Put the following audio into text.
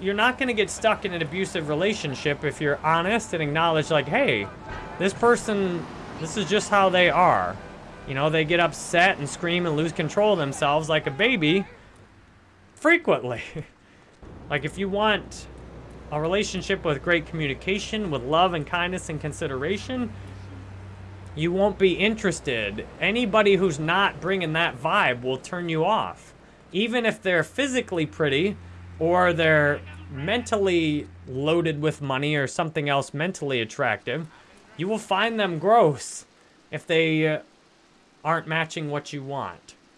you're not going to get stuck in an abusive relationship if you're honest and acknowledge like, hey, this person, this is just how they are. You know, they get upset and scream and lose control of themselves like a baby frequently. like if you want a relationship with great communication, with love and kindness and consideration, you won't be interested. Anybody who's not bringing that vibe will turn you off. Even if they're physically pretty or they're mentally loaded with money or something else mentally attractive, you will find them gross if they uh, aren't matching what you want.